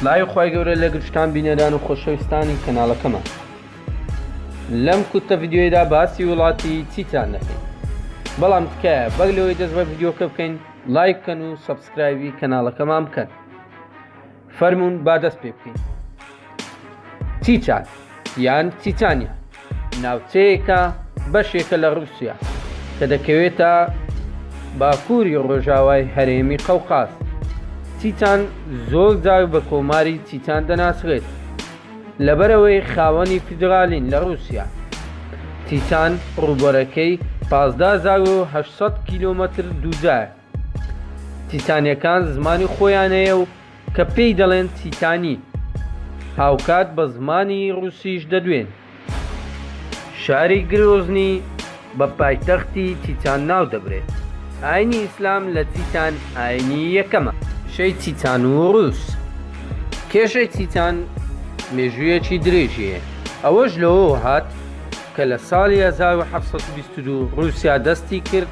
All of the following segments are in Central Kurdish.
سلاوی خی گەورە لە گرشتان بینەران و خۆشەویستانی کەناڵەکەمان لەم کوتە یدیۆیدا باسی وڵاتی چیتان دەکەین بەڵام تکایە بەگ لەوەی دەست بە یددیوکە بکەین لایک بکەن و سبسکرایبی کەناڵەکەمان بکەن فەرمونون با دەست پێ بکەین چیچان یان چیچانیا ناوچەیەکە بەشێکە لە رووسیا کە دەکەوێتە باکووری ڕۆژاوای هەرێمی قەوقاز چیچان زۆر جار بە کۆماری چیچان دەناسرێت لەبەرەوەی خاوەنی فیدرالین لە رووسیا چیچان ڕووبەرەکەی 15 کیلومتر دووجار سیتانیەکان زمانی خۆیان هەیە و کە پێی دەڵێن سیتانی هاوکات بە زمانی ڕوسیش دەدوێن. شاری گرۆزنی بە پایتەختی سیتان ناودەبرێت. ئاینی ئیسلام لە سیتان ئاینی یەکەمە. شەی سیتان و ڕوس کێشەی سیتان مێژوویەکی درێژی هەیە ئەوەش لەوەوە هات کە لە ساڵی 1722 ڕوسیا دەستی کرد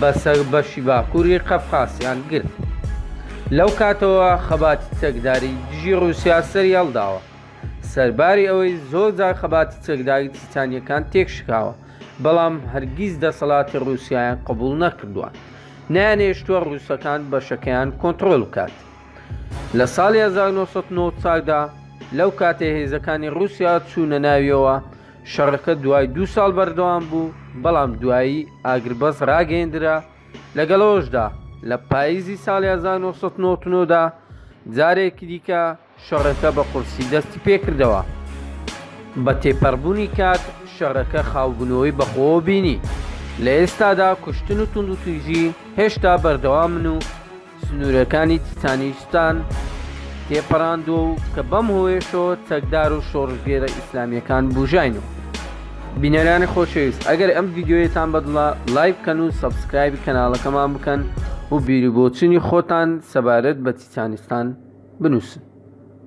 بەسەر بەشی باکووری قەفقاسیان گرت. لەو کاتەوە خەباتی چەکداری دژی ڕووسیا سەریهەڵداوە. سەرباری ئەوەی زۆر جار خەباتی چەکداری چیچانییەکان تێکشکاوە، بەڵام هەرگیز دەسەڵاتی ڕووسیایان قبوڵ نەکردووە. نەیانهێشتووە ڕووسەکان بەشەکەیان کۆنتڕۆل بکات. لە ساڵی 1994 دا لەو کاتەی هێزەکانی ڕووسیا چوونە ناویەوە، شەڕەکە دوای دوو ساڵ بەردەوام بوو، بەڵام دوایی ئاگربەست ڕاگەیەندرا، لەگەڵ ئەوەشدا لە پاییزی ساڵی 1999 دا جارێکی دیکە شەڕەکە بە قورسی دەستی پێکردەوە. بە تێپەڕبوونی کات شەڕەکە خاوبوونەوەی بەخۆوە بینی، لە ئێستادا کوشتن و توندوتیژی هێشتا بەردەوامن و، سنوورەکانی چچانیستان تێپەڕاندووە و کە بەم هۆیەشەوە چەکدار و شۆڕژگێرە ئیسلامیەکان بوژاین و بینەرانی خۆشەویست ئەگەر ئەم ڤیددیویتان بەدڵە لایک بکەن و سەبسکرایبی کەناڵەکەمان بکەن و بیری بۆچوونی خۆتان سەبارەت بە چیچانستان بنووسن